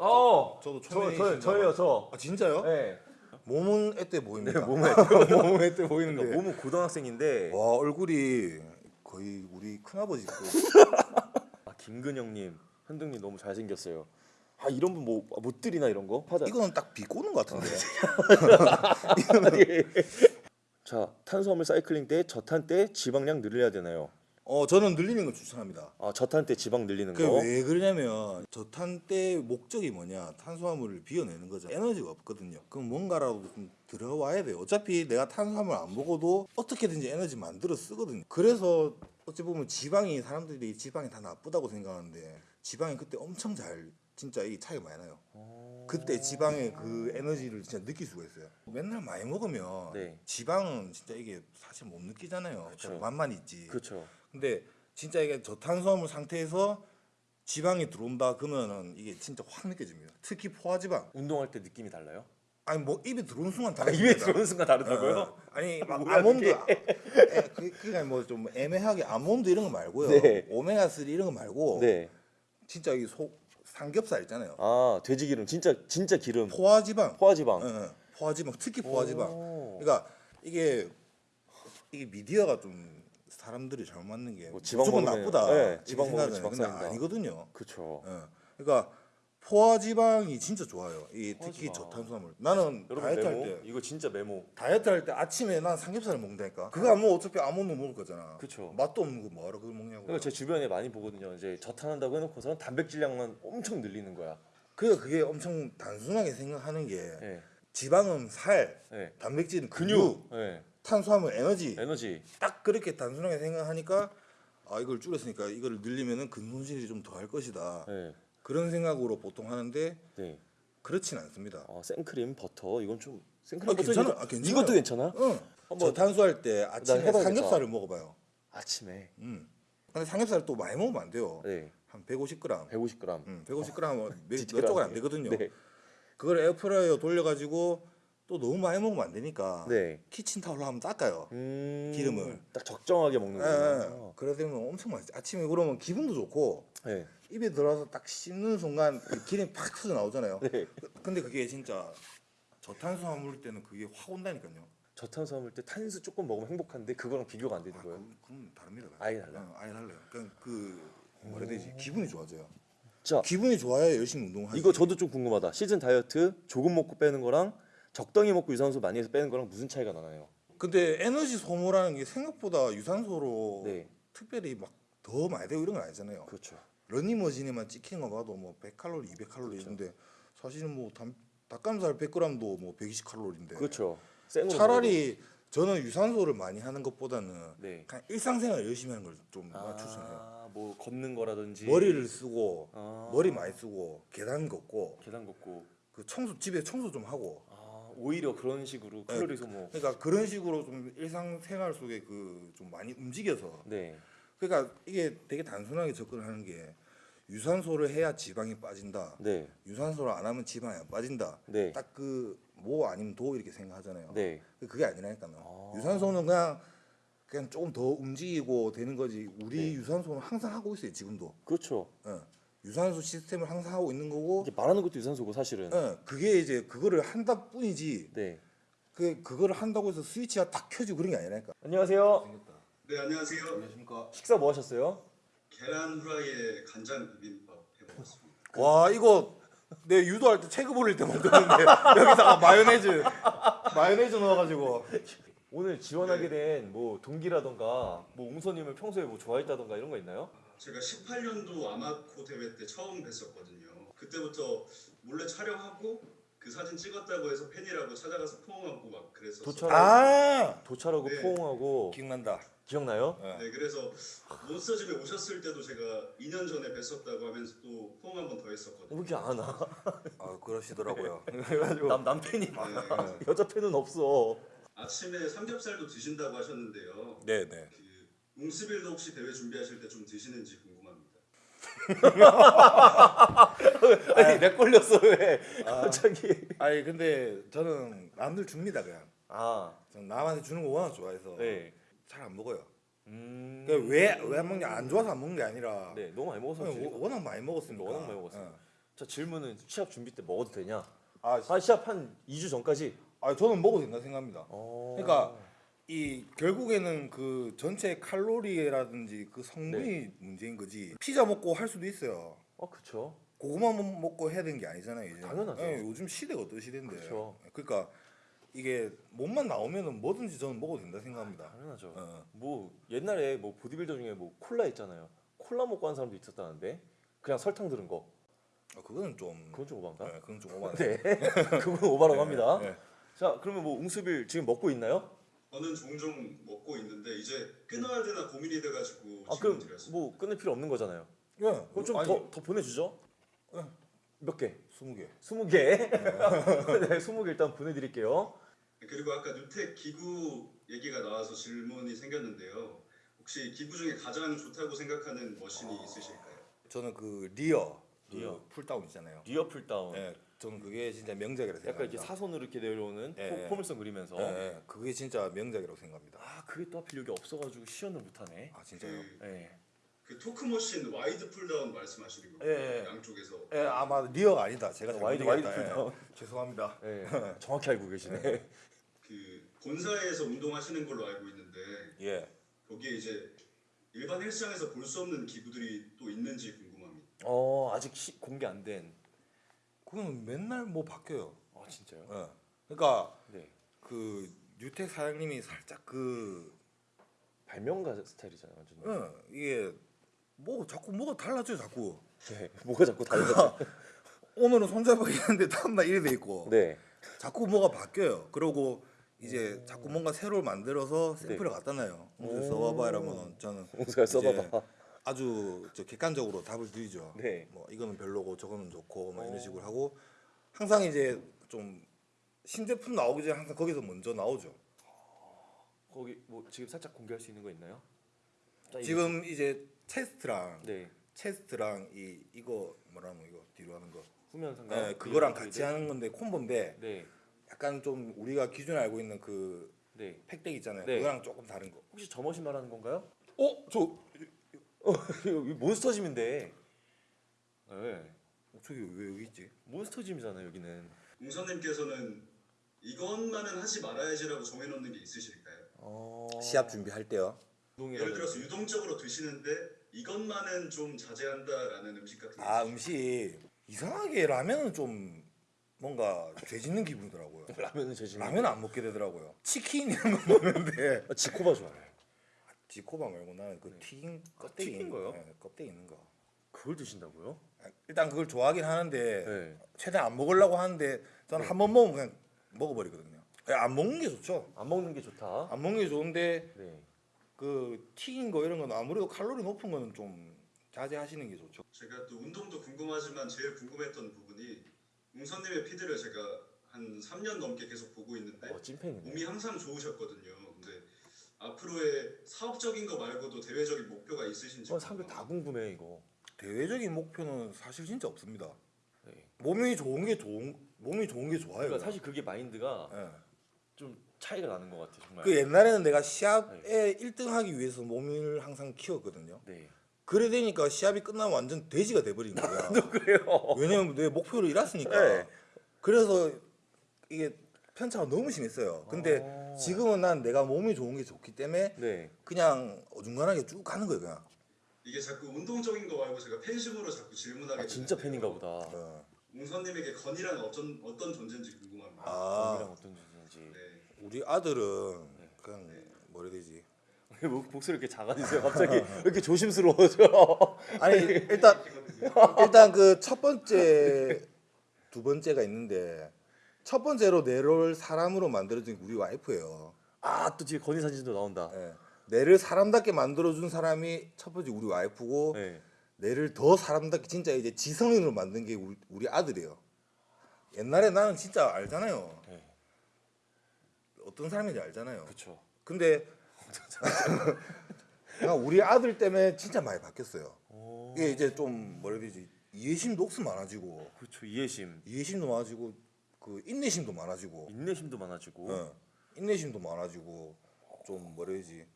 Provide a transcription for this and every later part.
어. 저도 저, 초면이 저, 저 예요 저. 아 진짜요? 네. 몸은 애때 보입니다. 네, 몸은 몸은 애때 보이는데. 그러니까 몸은 고등학생인데 와 얼굴이 거의 우리 큰아버지 거. 아, 김근영님, 현등님 너무 잘생겼어요. 아 이런 분뭐못 드리나 이런 거? 하자. 이거는 딱 비꼬는 것 같은데. 자 탄수화물 사이클링 때 저탄 때 지방량 늘려야 되나요? 어 저는 늘리는 걸 추천합니다. 아 저탄 때 지방 늘리는 그 거. 왜 그러냐면 저탄 때 목적이 뭐냐 탄수화물을 비워내는 거죠 에너지가 없거든요 그럼 뭔가라도 좀 들어와야 돼요 어차피 내가 탄수화물 안 먹어도 어떻게든지 에너지 만들어 쓰거든요 그래서 어찌 보면 지방이 사람들이 지방이 다 나쁘다고 생각하는데 지방이 그때 엄청 잘 진짜 이 차이가 많이 나요 어. 그때 지방의 그 에너지를 진짜 느낄 수가 있어요 맨날 많이 먹으면 네. 지방은 진짜 이게 사실 못 느끼잖아요 그쵸. 맛만 있지 그렇죠. 근데 진짜 이게 저탄수화물 상태에서 지방이 들어온다 그러면은 이게 진짜 확 느껴집니다. 특히 포화지방. 운동할 때 느낌이 달라요? 아니 뭐 입에 들어오는 순간 아, 다릅니다. 입에 들어오는 순간 다르다고요? 어, 아니 막 아몬드 그게? 에, 그 그냥 뭐 좀 애매하게 아몬드 이런 거 말고요. 네. 오메가 3 이런 거 말고 네. 진짜 이 소 삼겹살 있잖아요. 아 돼지 기름 진짜 진짜 기름. 포화지방. 포화지방. 어, 어, 포화지방 특히 포화지방. 오. 그러니까 이게 이게 미디어가 좀 사람들이 잘못 맞는 게 뭐 무조건 나쁘다. 네, 지방 먹으면. 근데. 아니거든요. 그렇죠. 예. 그러니까 포화지방이 진짜 좋아요. 이 특히 포화지방. 저탄수화물. 나는 다이어트 메모. 할 때 이거 진짜 메모. 다이어트 할 때 아침에 난 삼겹살을 먹는다니까. 그거 안 먹으면 어차피 아몬드 먹을 거잖아. 그쵸. 맛도 없는 거 뭐하러 그걸 먹냐고. 그러니까 제 주변에 많이 보거든요. 이제 저탄한다고 해놓고서 단백질량만 엄청 늘리는 거야. 그러니까 그게 엄청 단순하게 생각하는 게 예. 지방은 살, 예. 단백질은 근육. 근육, 예. 탄수화물 에너지. 에너지. 딱 그렇게 단순하게 생각하니까 아 이걸 줄였으니까 이거를 늘리면은 근손실이 좀 더 할 것이다. 예. 그런 생각으로 보통 하는데 네. 그렇진 않습니다. 아, 생크림, 버터 이건 좀 생크림 아, 버터 괜찮아. 아, 괜찮아요. 이것도 괜찮아? 응. 한번- 저탄수 할 때 아침에. 삼겹살을 먹어봐요. 아침에. 음. 근데 삼겹살 또 많이 먹으면 안 돼요. 네. 한 150g. 150g. 음, 150g 몇, 몇. 조각 안 되거든요. 네. 그걸 에어프라이어 돌려가지고 또 너무 많이 먹으면 안 되니까 네. 키친타올로 한번 닦아요. 음, 기름을. 딱 적정하게 먹는 예, 거예요. 예. 그래 되면 엄청 맛있지. 아침에 그러면 기분도 좋고 네. 입에 들어서 딱 씹는 순간 그 기름이 팍 터져 나오잖아요. 네. 근데 그게 진짜 저탄수화물 때는 그게 확 온다니까요. 저탄수화물 때 탄수 조금 먹으면 행복한데 그거랑 비교가 안 되는 아, 거예요. 그건, 그건 다릅니다. 아예 달라요? 어, 아예 달라요. 그냥 그 뭐라 해야 되지? 기분이 좋아져요. 자, 기분이 좋아야 열심히 운동하지. 이거 저도 좀 궁금하다. 시즌 다이어트 조금 먹고 빼는 거랑 적당히 먹고 유산소 많이 해서 빼는 거랑 무슨 차이가 나나요? 근데 에너지 소모라는 게 생각보다 유산소로 네. 특별히 막 더 많이 되고 이런 건 아니잖아요. 그렇죠. 러닝머신에만 찍힌 거 봐도 뭐 100칼로리, 200칼로리 있는데 사실은 뭐 닭, 닭가슴살 100g도 뭐 120칼로리인데 그렇죠. 차라리 저는 유산소를 많이 하는 것보다는 네. 그냥 일상생활 열심히 하는 걸좀 먹어도. 추천해요. 아, 뭐 걷는 거라든지 머리를 쓰고 아. 머리 많이 쓰고 계단 걷고 계단 걷고 그 청소 집에 청소 좀 하고 아, 오히려 그런 식으로 칼로리 소모. 그러니까 그런 식으로 좀 일상생활 속에 그 좀 많이 움직여서 네. 그러니까 이게 되게 단순하게 접근하는 게 유산소를 해야 지방이 빠진다. 네. 유산소를 안 하면 지방이 안 빠진다. 네. 딱그 뭐 아니면 도 이렇게 생각하잖아요. 네. 그게 아니라니까요. 아. 유산소는 그냥 그냥 조금 더 움직이고 되는 거지. 우리 네. 유산소는 항상 하고 있어요. 지금도. 그렇죠. 어. 유산소 시스템을 항상 하고 있는 거고. 이게 말하는 것도 유산소고 사실은. 어. 그게 이제 그거를 한다 뿐이지. 네. 그 그거를 한다고 해서 스위치가 딱 켜지고 그런 게 아니라니까. 안녕하세요. 네 안녕하세요. 안녕하십니까. 식사 뭐 하셨어요? 계란 후라이에 간장 비빔밥 해먹었습니다. 와 이거 내 유도할 때 체급 올릴 때 먹었는데 여기다가 마요네즈 마요네즈 넣어가지고 오늘 지원하게 된 뭐 동기라던가 뭐 웅서님을 평소에 뭐 좋아했다던가 이런 거 있나요? 제가 18년도 아마코 대회 때 처음 뵀었거든요. 그때부터 몰래 촬영하고 그 사진 찍었다고 해서 팬이라고 찾아가서 포옹하고 막 그랬었어요. 도착- 아 도찰하고 네. 포옹하고 기억난다. 기억나요? 네 그래서 몬스터 집에 오셨을 때도 제가 2년 전에 뵀었다고 하면서 또 포옹 한 번 더 왜 했었거든요. 이렇게 안 와? 아 그러시더라고요. 그래가지고 남, 남 팬이 네, 많아. 여자 팬은 없어. 아침에 삼겹살도 드신다고 하셨는데요. 네네. 그 웅스빌도 혹시 대회 준비하실 때 좀 드시는지 궁금합니다. 아니 내 걸렸어 왜? 갑자기. 아니 근데 저는 남들 줍니다 그냥. 아, 저는 남한테 주는 거 워낙 좋아해서 네. 잘 안 먹어요. 음. 그러니까 왜왜 안 먹냐 안 좋아서 안 먹는 게 아니라 네, 너무 많이 먹어서 워- 워낙 많이 먹었으니까. 워낙 많이 먹었어요. 어. 자 질문은 시합 준비 때 먹어도 되냐? 아, 아 시합 한 2주 전까지. 아 저는 먹어도 된다 생각합니다. 어. 그러니까 이 결국에는 그 전체 칼로리라든지 그 성분이 네. 문제인 거지. 피자 먹고 할 수도 있어요. 어 그쵸. 고구마 먹- 먹고 해야 되는 게 아니잖아요. 이제. 당연하죠. 예, 요즘 시대가 어떤 시대인데. 그쵸. 그러니까 이게 몸만 나오면은 뭐든지 저는 먹어도 된다 생각합니다. 당연하죠. 어. 뭐 옛날에 뭐 보디빌더 중에 뭐 콜라 있잖아요. 콜라 먹고 하는 사람도 있었다는데 그냥 설탕 들은 거. 아, 그거는 좀. 그건 좀 오반가? 네, 그건 좀 오바네. 네. 그건 오바라고 합니다. 네. 자 그러면 뭐 웅수빌 지금 먹고 있나요? 저는 종종 먹고 있는데 이제 끊어야 되나 고민이 돼가지고 아 질문 그럼 드렸어요. 뭐 끊을 필요 없는 거잖아요. 예. 그럼 좀 더 더 보내주죠. 네. 몇 개? 20개. 20개. 네, 20개 일단 보내드릴게요. 그리고 아까 뉴텍 기구 얘기가 나와서 질문이 생겼는데요. 혹시 기구 중에 가장 좋다고 생각하는 machine이 있으실까요? 저는 그 rear, 그 rear. pulldown 있잖아요. rear pulldown. 예. 저는 그게 진짜 명작이라고 약간 생각합니다. 이렇게 사선으로 이렇게 내려오는 예, 포- 예. 포물선 그리면서. 예, 예. 그게 진짜 명작이라고 생각합니다. 아 그게 또 하필 여기 없어가지고 시연을 못하네. 아 진짜요? 그, 예. 그 torque machine wide pulldown 말씀하시는 거예요? 예, 예. 양쪽에서. 예, 아마 rear가 아니다. 제가 wide-. wide 예. pulldown. 죄송합니다. 예. 정확히 알고 계시네. 그 본사에서 운동하시는 걸로 알고 있는데 예. 거기에 이제 일반 헬스장에서 볼 수 없는 기구들이 또 있는지 궁금합니다. 어 아직 시, 공개 안 된. 그건 맨날 뭐 바뀌어요. 아 진짜요? 예. 그러니까 네. 그 뉴텍 사장님이 살짝 그 발명가 스타일이잖아요 완전. 예, 이게 뭐 자꾸 뭐가 달라져요 자꾸. 네. 뭐가 자꾸 달라져. 오늘은 손잡이 했는데 다음날 이래 돼 있고 네. 자꾸 뭐가 바뀌어요. 그러고 이제 자꾸 뭔가 새로 만들어서 샘플을 갖다 놔요. 써봐봐 이러면 저는 써봐봐. 아주 저 객관적으로 답을 드리죠. 네. 뭐 이거는 별로고 저거는 좋고 뭐 이런 식으로 하고 항상 이제 좀 신제품 나오기 전에 항상 거기서 먼저 나오죠. 거기 뭐 지금 살짝 공개할 수 있는 거 있나요? 지금 이제 체스트랑 네. 체스트랑 이 이거 뭐라노 이거 뒤로 하는 거. 후면 상가. 네, 그거랑 같이 하는 건데 콤보인데 네. 약간 좀 우리가 기존에 알고 있는 그 네. 팩덱 있잖아요. 네. 그거랑 조금 다른 거. 혹시 저 머신 말하는 건가요? 어, 저 어, 여기 몬스터짐인데. 네. 저기 왜 여기 있지? 몬스터짐이잖아요 여기는. 웅선님께서는 이것만은 하지 말아야지라고 정해놓는 게 있으실까요? 어. 시합 준비할 때요. 예를 들어서 유동적으로 드시는데 이것만은 좀 자제한다라는 음식 같은 게 아 있으실까요? 음식 이상하게 라면은 좀 뭔가 죄짓는 기분이더라고요. 라면은 제 집. 라면 안 먹게 되더라고요. 치킨 이런 거 먹는데 아, 지코바 좋아해요. 지코바 말고 나는 그 튀긴 껍데기 튀긴 있는 거요? 네, 껍데기 있는 거. 그걸 드신다고요? 일단 그걸 좋아하긴 하는데 네. 최대한 안 먹으려고 하는데 저는 한 번 먹으면 그냥 먹어버리거든요. 그냥 안 먹는 게 좋죠. 안 먹는 게 좋다. 안 먹는 게 좋은데 네. 그 튀긴 거 이런 건 아무래도 칼로리 높은 거는 좀 자제하시는 게 좋죠. 제가 또 운동도 궁금하지만 제일 궁금했던 부분이 웅선님의 피드를 제가 한 3년 넘게 계속 보고 있는데 어 찐팬이네. 몸이 항상 좋으셨거든요. 앞으로의 사업적인 거 말고도 대외적인 목표가 있으신지 어, 사람들 다 궁금해 이거. 대외적인 목표는 사실 진짜 없습니다. 네. 몸이 좋은 게 좋은 몸이 좋은 게 좋아요. 그러니까 사실 그게 마인드가 예. 좀 차이가 나는 것 같아 정말. 그 옛날에는 내가 시합에 1등하기 위해서 몸을 항상 키웠거든요. 네. 그래 되니까 시합이 끝나면 완전 돼지가 돼버린 거야. 그래요. 왜냐면 내 목표를 이뤘으니까. 네. 그래서 이게 편차가 너무 심했어요. 근데 어. 지금은 난 내가 몸이 좋은 게 좋기 때문에 네. 그냥 어중간하게 쭉 가는 거예요. 그냥. 이게 자꾸 운동적인 거 말고 제가 팬심으로 자꾸 질문하게 아 진짜. 팬인가 보다. 어. 웅선님에게 건이란 어떤 어떤 존재인지 궁금합니다. 아. 건이랑 어떤 존재인지. 네. 우리 아들은 그냥 뭐라 해야 되지? 왜 목소리 이렇게 작아지세요? 갑자기 왜 이렇게 조심스러워져? 아니 일단 일단 그 첫 번째 두 번째가 있는데 첫 번째로 내를 사람으로 만들어준 게 우리 와이프예요. 아또 뒤에 건이 사진도 나온다. 예. 내를 사람답게 만들어준 사람이 첫 번째 우리 와이프고 네. 내를 더 사람답게 진짜 이제 지성인으로 만든 게 우리, 우리 아들이에요. 옛날에 나는 진짜 알잖아요. 네. 어떤 사람인지 알잖아요. 그렇죠. 근데 나 우리 아들 때문에 진짜 많이 바뀌었어요. 오. 이게 이제 좀 뭐라 해야 되지 이해심도 억수 많아지고 그렇죠. 이해심, 이해심도 많아지고 그 인내심도 많아지고 인내심도 많아지고. 어, 인내심도 많아지고 좀 뭐라 해야 되지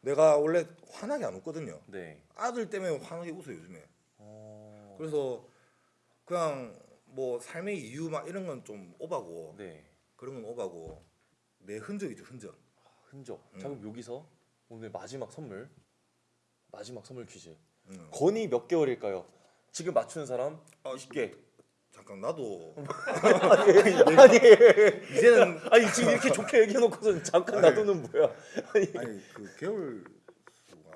내가 원래 화나게 안 웃거든요. 네. 아들 때문에 화나게 웃어요 요즘에. 어. 그래서 그냥 뭐 삶의 이유 막 이런 건 좀 오바고 네. 그런 건 오바고 내 흔적이죠 흔적. 흔적. 음. 자 그럼 여기서 오늘 마지막 선물. 마지막 선물 퀴즈. 음. 건이 몇 개월일까요? 지금 맞추는 사람 아, 20개. 잠깐 나도 아니, 이제는 아니 지금 이렇게 좋게 얘기해놓고서 잠깐 놔두는 뭐야? 아니, 아니 그 개월 수가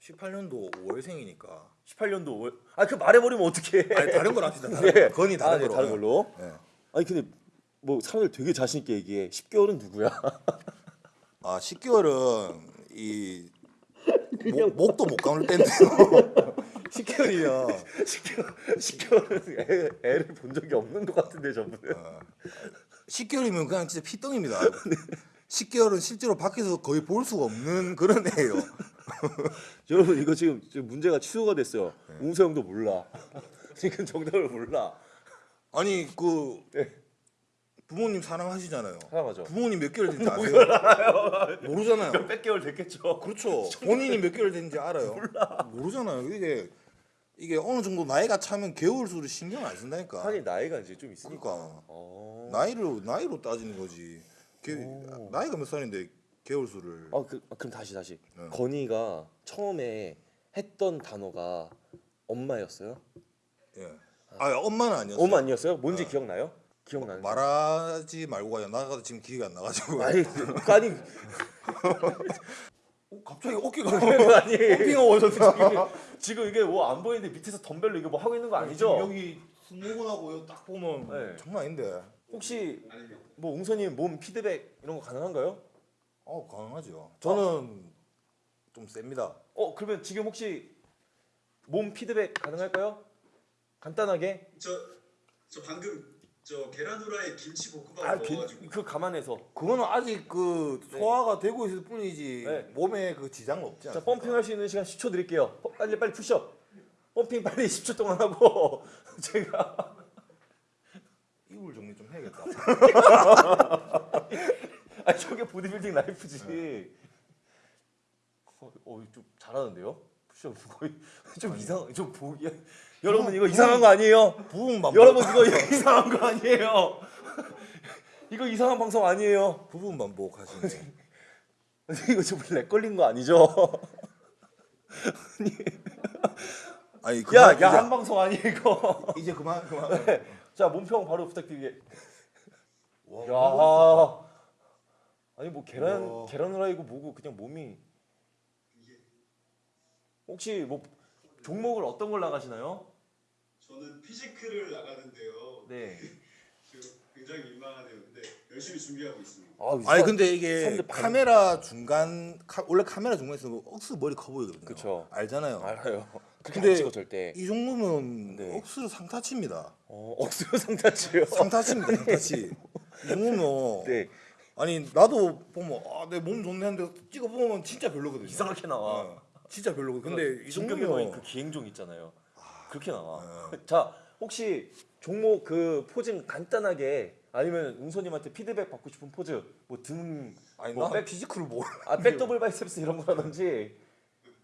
18년도 5월생이니까 18년도 5월. 아그 말해버리면 어떡해? 아니 다른 걸 합시다. 다른 네. 거. 건이 다른 아, 네, 걸로. 다른 걸로. 네. 아니 근데 뭐 사람들 되게 자신 있게 얘기해. 10개월은 누구야? 아 10개월은 이 목, 목도 못 감을 때인데요. 10개월이면 10개월, 10개월은 애, 애를 본 적이 없는 것 같은데 저분은. 10개월이면 그냥 진짜 피덩입니다. 10개월은 실제로 밖에서 거의 볼 수가 없는 그런 애예요. 여러분 이거 지금, 지금 문제가 취소가 됐어요. 웅서 형도 몰라. 지금 정답을 몰라. 아니 그 네. 부모님 사랑하시잖아요. 사랑하죠. 부모님 몇 개월 된지 아세요? 모르잖아요. 몇백 개월 됐겠죠. 그렇죠. 본인이 몇 개월 된지 알아요. 모르잖아요. 이게 이게 어느 정도 나이가 차면 개월 수를 신경 안 쓴다니까. 하긴 나이가 이제 좀 있으니까. 그러니까 어. 나이로 나이로 따지는 거지. 개, 오. 나이가 몇 살인데 개월 수를. 아, 그, 아, 그럼 다시 다시. 네. 건이가 처음에 했던 단어가 엄마였어요? 예. 아 엄마는 아니었어요. 엄마 아니었어요? 뭔지 기억나요? 기억나는. 말하지 말고 가요. 나가도 지금 기회가 안 나가지고. 아니 아니 어, 갑자기 어깨가 아니 어깨가 오셔서 지금, 이게 뭐 안 보이는데 밑에서 덤벨로 이게 뭐 하고 있는 거 아니죠? 여기 스모근하고 딱 보면 네. 장난 아닌데. 혹시. 뭐 웅선님 몸 피드백 이런 거 가능한가요? 어 가능하죠. 저는 좀 셉니다. 어 그러면 지금 혹시 몸 피드백 가능할까요? 간단하게. 저, 저 방금 저 계란 후라이 김치 볶음밥 아, 그, 먹어가지고 그 감안해서. 그거는 아직 그 소화가 되고 있을 뿐이지 네. 몸에 그 지장은 없지 자 않습니까? 펌핑할 수 있는 시간 10초 드릴게요. 어, 빨리 빨리 푸시업. 펌핑 빨리 10초 동안 하고 제가 이불 정리 좀 해야겠다. 아 저게 보디빌딩 라이프지. 어, 어, 좀 잘하는데요? 푸시업 거의 좀 이상 좀 보기. 여러분 이거 이상한 거 아니에요? 부분만 여러분 보- 이거 이상한 거 아니에요? 이거 이상한 방송 아니에요? 부분만 보호하시네. 이거 좀렉 걸린 거 아니죠? 아니 야, 그만, 야, 이제, 한 방송 아니 이거. 이제 그만 그만. 자, 몸평 바로 부탁드리게. 와, 야. 아니 뭐 계란 우와. 계란 후라이고 뭐고 그냥 몸이 혹시 뭐 종목을 어떤 걸 나가시나요? 저는 피지크를 나가는데요. 네. 지금 굉장히 민망하네요. 근데 열심히 준비하고 있습니다. 아, 아니 근데 이게 카메라 중간 카, 원래 카메라 중간에서 뭐 억수 머리 커 보이거든요. 그쵸. 알잖아요. 알아요. 근데 안 찍어 절대. 이 정도면 네. 억수로 상타치입니다. 어, 억수로 상타치요. 상타치입니다. 상타치. 이 정도면 네. 아니 나도 보면 아, 내 몸 좋네 하는데 찍어 보면 진짜 별로거든요. 이상하게 나와. 어, 진짜 별로고. 근데 이 정도면 그 기행종 있잖아요. 그렇게 나와. 어. 자, 혹시 종목 그 포징 간단하게 아니면 웅소님한테 피드백 받고 싶은 포즈 뭐등 아니 뭐나 백- 피지컬을 뭐아 백 더블 바이셉스 이런 거라든지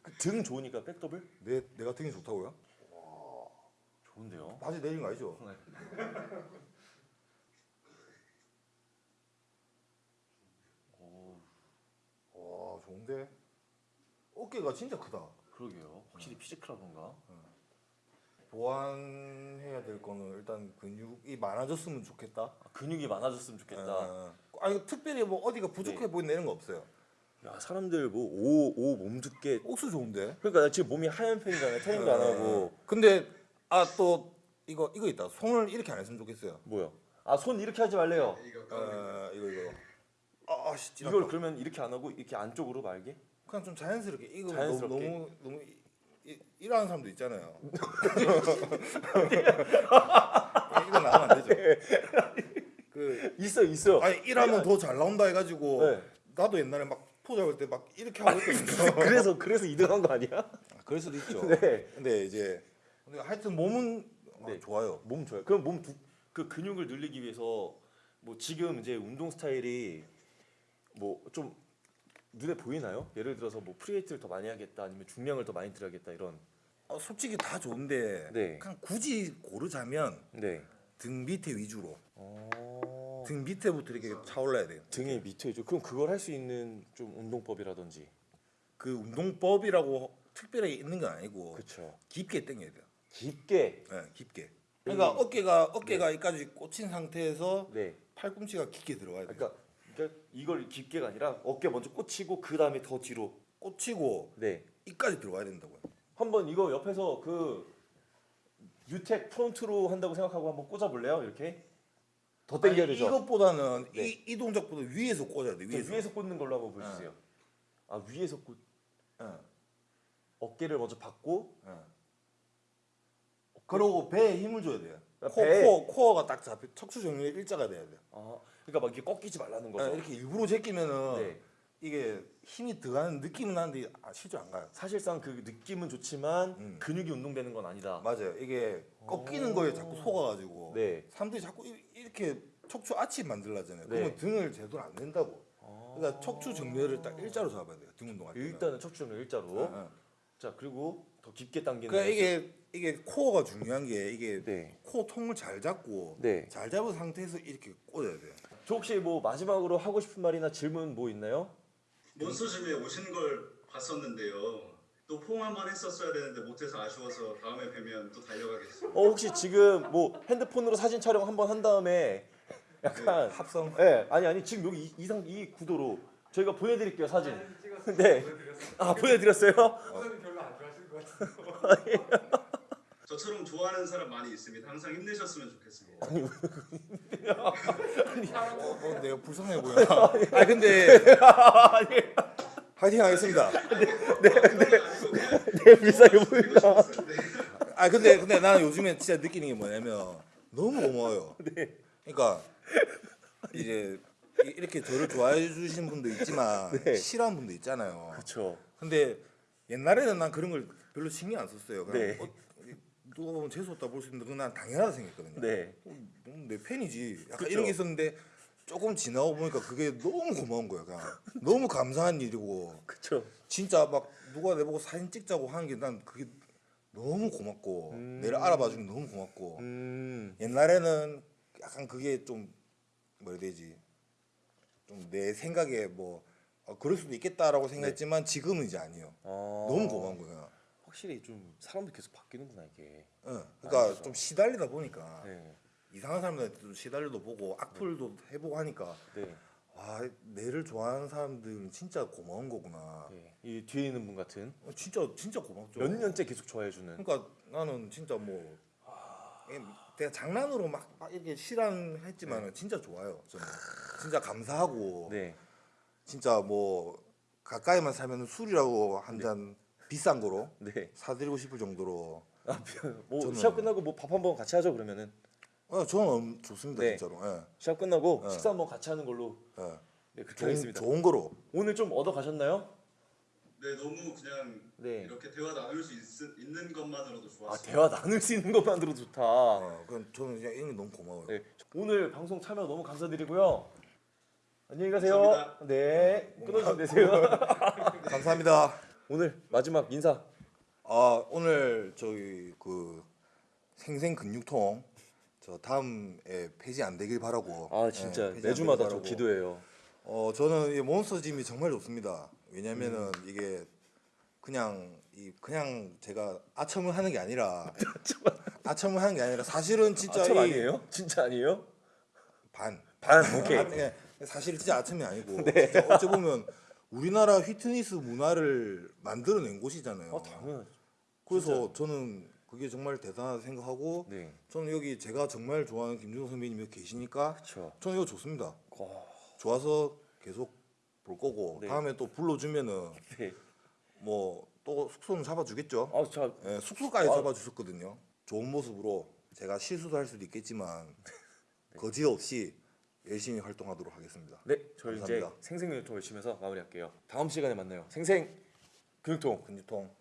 그등 좋으니까 백 더블 내 내가 등이 좋다고요? 좋은데요. 바지 내린 거 아니죠? 와 좋은데 어깨가 진짜 크다. 그러게요. 확실히 피지컬하던가. 보완해야 될 거는 일단 근육이 많아졌으면 좋겠다. 아, 근육이 많아졌으면 좋겠다. 어, 아니 특별히 뭐 어디가 부족해 네. 보인다 이런 거 없어요. 야 사람들 뭐오오 몸두께 옥수 좋은데. 그러니까 나 지금 몸이 하얀 편이잖아요. 태닝도 안 하고 근데 아 또 이거 이거 있다. 손을 이렇게 안 했으면 좋겠어요. 뭐요? 아손 이렇게 하지 말래요. 이거 어 이거 이거. 아, 아 씨, 이걸 이걸 그러면 이렇게 안 하고 이렇게 안쪽으로 말게. 그냥 좀 자연스럽게 이거 자연스럽게. 너무 너무, 너무 이- 이- 일하는 사람도 있잖아요. 이거 나가면 안 되죠. 그 있어 있어요. 아니 일하면 더 잘 나온다 해가지고 네. 나도 옛날에 막 포장할 때막 이렇게 하고 있거든요. 그래서 그래서 2등한 거 아니야? 아, 그럴 수도 있죠. 네. 근데 이제 근데 하여튼 몸은 아, 네. 좋아요. 몸 좋아요. 그럼 몸 그 근육을 늘리기 위해서 뭐 지금 이제 운동 스타일이 뭐 좀 눈에 보이나요? 예를 들어서 뭐 free weight를 더 많이 하겠다 아니면 중량을 더 많이 들어야겠다 이런 어, 솔직히 다 좋은데 네. 그냥 굳이 고르자면 네. 등 밑에 위주로 어... 등 밑에부터 이렇게 차올라야 돼요. 등의 밑에죠. 그럼 그걸 할 수 있는 좀 운동법이라든지. 그 운동법이라고 특별하게 있는 건 아니고 그렇죠. 깊게 당겨야 돼요. 깊게. 네, 깊게. 그러니까 어깨가 어깨가 여기까지 꽂힌 상태에서 네. 팔꿈치가 깊게 들어가야 돼요. 그러니까, 그러니까 이걸 깊게가 아니라 어깨 먼저 꽂히고 그 다음에 더 뒤로. 꽂히고 네. 이까지 들어가야 된다고요. 한번 이거 옆에서 그 유텍 프론트로 한다고 생각하고 한번 꽂아볼래요? 이렇게 더 당겨야 되죠. 이것보다는 네. 이, 이 동작보다 위에서 꽂아야 돼. 저 위에서. 위에서 꽂는 걸로 한번 보여주세요. 아 위에서 꽂 어, 어깨를 먼저 받고 어. 그리고 배에 힘을 줘야 돼요. 아, 코? 코어, 코어가 딱 잡혀 척추 정렬 일자가 돼야 돼요. 아 그러니까 막 이게 꺾이지 말라는 거죠. 아, 이렇게 일부러 제끼면은 네. 이게 힘이 들어가는 느낌은 나는데 아, 실제 안 가요. 사실상 그 느낌은 좋지만 음. 근육이 운동되는 건 아니다. 맞아요. 이게 꺾이는 거에 자꾸 속아가지고 네. 사람들이 자꾸 이- 이렇게 척추 아치 만들라잖아요. 네. 그러면 등을 제대로 안 낸다고. 아. 그러니까 척추 정렬을 딱 일자로 잡아야 돼요. 등 운동할 때는. 일단은 척추는 일자로. 어, 어. 자 그리고 더 깊게 당기는. 그러니까. 이게 이게 코어가 중요한 게 이게 네. 코 통을 잘 잡고 네. 잘 잡은 상태에서 이렇게 꽂아야 돼요. 저 혹시 뭐 마지막으로 하고 싶은 말이나 질문 뭐 있나요? 몬스터짐에 오신 걸 봤었는데요. 또 포옹 한번 했었어야 되는데 못해서 아쉬워서 다음에 뵈면 또 달려가겠습니다. 어 혹시 지금 뭐 핸드폰으로 사진 촬영 한번 한 다음에 약간 합성. 네, 아니 아니 지금 여기 이- 이상 이 구도로 저희가 보내드릴게요 사진. 네. 아 보내드렸어요? 우선은 별로 안 좋아하시는 것 같아요. 저처럼 좋아하는 사람 많이 있습니다. 항상 힘내셨으면 좋겠습니다. 어, 뭐 내가 불쌍해 보여. 아 근데 파이팅 하겠습니다. 네 불쌍해 보인다. 아 근데 근데 나는 요즘에 진짜 느끼는 게 뭐냐면 너무 고마워요. 그러니까 이제 이- 이렇게 저를 좋아해 주시는 분도 있지만 네. 싫어하는 분도 있잖아요. 그렇죠. 근데 옛날에는 난 그런 걸 별로 신경 안 썼어요. 그냥 네. 어, 누가 보면 재수 없다 볼 수 있는데 그건 난 당연하다 생각했거든요. 네. 음, 내 팬이지. 약간 그쵸. 이런 게 있었는데 조금 지나고 보니까 그게 너무 고마운 거야. 그냥 너무 감사한 일이고 그렇죠. 진짜 막 누가 내보고 사진 찍자고 하는 게 난 그게 너무 고맙고 음. 내를 알아봐 주는 게 너무 고맙고 음. 옛날에는 약간 그게 좀 뭐라 해야 되지 좀 내 생각에 뭐 어, 그럴 수도 있겠다라고 생각했지만 지금은 이제 아니에요 아, 너무 고마운 거야 확실히 좀 사람도 계속 바뀌는구나 이게. 응. 그러니까. 좀 시달리다 보니까 네. 이상한 사람들한테 좀 시달려도 보고 악플도 해보고 하니까 네. 와 내를 좋아하는 사람들은 진짜 고마운 거구나 네. 이 뒤에 있는 분 같은 어, 진짜 진짜 고맙죠 몇 년째 계속 좋아해주는. 그러니까 나는 진짜 뭐 예, 내가 장난으로 막, 막 이렇게 실현했지만 은 진짜 좋아요. 저는 진짜 감사하고 네. 진짜 뭐 가까이만 살면 술이라고 한 잔 비싼 거로 네. 사드리고 싶을 정도로 아, 뭐 저는- 시합 끝나고 뭐 밥 한번 같이 하죠 그러면은. 어, 저는 엄- 좋습니다 네. 진짜로. 예, 시합 끝나고 어. 식사 한번 같이 하는 걸로. 예. 네 그렇게 좋은, 하겠습니다. 좋은 거로. 오늘 좀 얻어 가셨나요? 네, 너무 그냥 네. 이렇게 대화 나눌 수 있, 있는 것만으로도 아 좋았어요. 대화 나눌 수 있는 것만으로 좋다. 어, 그건 저는 그냥 게 너무 고마워요. 네. 오늘 방송 참여 너무 감사드리고요. 안녕히 가세요. 감사합니다. 네. 끊어주면 되세요. 감사합니다. 오늘 마지막 인사. 아 오늘 저희 그 생생 근육통 저 다음에 폐지 안 되길 바라고. 아 진짜 안 매주마다 저. 기도해요. 어 저는 이 몬스터 짐이 정말 좋습니다. 왜냐면은 음. 이게 그냥 이 그냥 제가 아첨을 하는 게 아니라 아첨을 하는 게 아니라 사실은 진짜 이 아니에요? 진짜 아니에요? 반 반 오케이. 아, 예, 사실 진짜 아첨이 아니고 네. 진짜 어찌 보면 우리나라 휘트니스 문화를 만들어낸 곳이잖아요. 아 당연하죠. 그래서 저는 그게 정말 대단하다 생각하고 네. 저는 여기 제가 정말 좋아하는 김준호 선배님이 여기 계시니까 그렇죠. 저는 이거 좋습니다. 어, 좋아서 계속 볼 거고 네. 다음에 또 불러주면은 네. 뭐또 숙소는 잡아주겠죠. 아, 자, 예, 숙소까지 아. 잡아주셨거든요. 좋은 모습으로 제가 실수도 할 수도 있겠지만 거지 없이 열심히 활동하도록 하겠습니다. 네, 이제 감사합니다. 생생근육통 열심히 해서 마무리할게요. 다음 시간에 만나요. 생생 근육통. 근육통